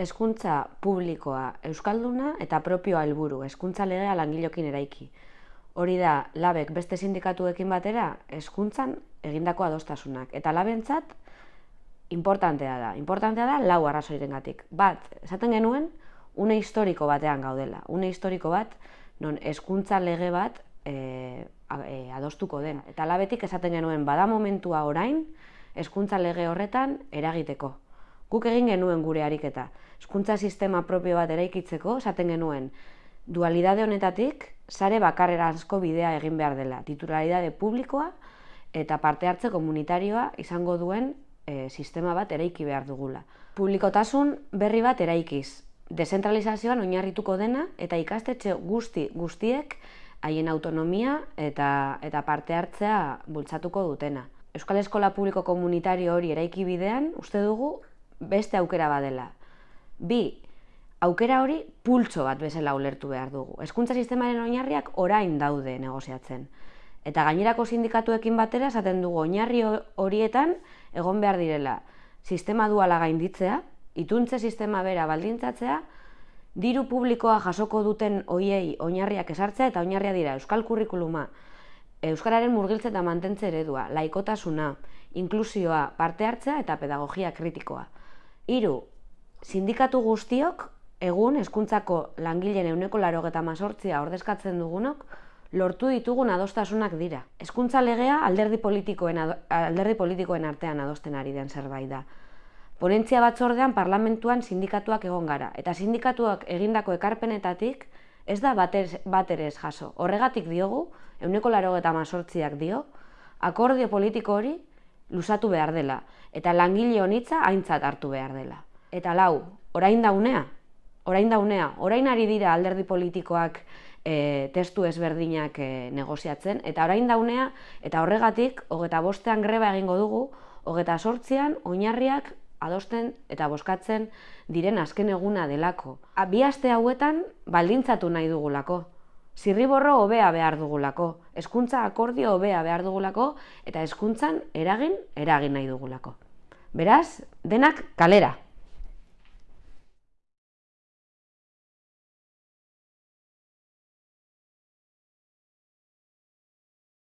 hezkuntza publikoa euskalduna eta propioa helburu, hezkuntza legea langilokin eraiki. Hori da, labek beste sindikatuekin batera, hezkuntzan egindako adostasunak. Eta labentzat, importantea da. Importantea da lau arrazoirengatik. Bat, esaten genuen, une historiko batean gaudela. Une historiko bat, non hezkuntza lege bat e, e, adostuko den. Eta labetik esaten genuen, bada momentua orain, hezkuntza lege horretan eragiteko. Guk egin genuen gure ariketa. Hezkuntza sistema propio bat eraikitzeko, esaten genuen, dualidade honetatik, sare bakarreranzko bidea egin behar dela. Titularidade publikoa eta parte hartze komunitarioa izango duen e, sistema bat eraiki behar dugula. Publikotasun berri bat eraikiz. Dezentralizazioan oinarrituko dena eta ikastetxe guzti guztiek haien autonomia eta, eta parte hartzea bultzatuko dutena. Euskal Eskola Publiko Komunitario hori eraiki bidean, uste dugu, beste aukera badela. Bi, aukera hori pultso bat bezala ulertu behar dugu. Hezkuntza sistemaren oinarriak orain daude negoziatzen. Eta gainerako sindikatuekin batera esaten dugu oinarri horietan egon behar direla sistema duala gainditzea, ituntze sistema bera baldintzatzea, diru publikoa jasoko duten hoiei oinarriak esartzea eta oinarria dira euskal kurrikuluma, euskararen murgiltze eta mantentze eredua, laikotasuna, inklusioa, parte hartzea eta pedagogia kritikoa. Hiru, sindikatu guztiok, egun hezkuntzako langileen euneko laro eta mazortzia ordezkatzen dugunok, lortu ditugun adostasunak dira. Hezkuntza legea alderdi politikoen, alderdi politikoen artean adosten ari den zerbait da. Ponentzia batzordean parlamentuan sindikatuak egon gara, eta sindikatuak egindako ekarpenetatik ez da bater ez jaso. Horregatik diogu, euneko laro eta mazortziak dio, akordio politiko hori lusatu behar dela, eta langile honitza aintzat hartu behar dela. Eta lau, orain daunea, orain daunea, orain ari dira alderdi politikoak e, testu ezberdinak e, negoziatzen, eta orain daunea, eta horregatik, hogeta bostean greba egingo dugu, hogeta sortzean, oinarriak adosten eta boskatzen diren azken eguna delako. Bi aste hauetan baldintzatu nahi dugulako. Zirriborro hobea behar dugulako, hezkuntza akordio hobea behar dugulako eta hezkuntzan eragin eragin nahi dugulako. Beraz, denak kalera.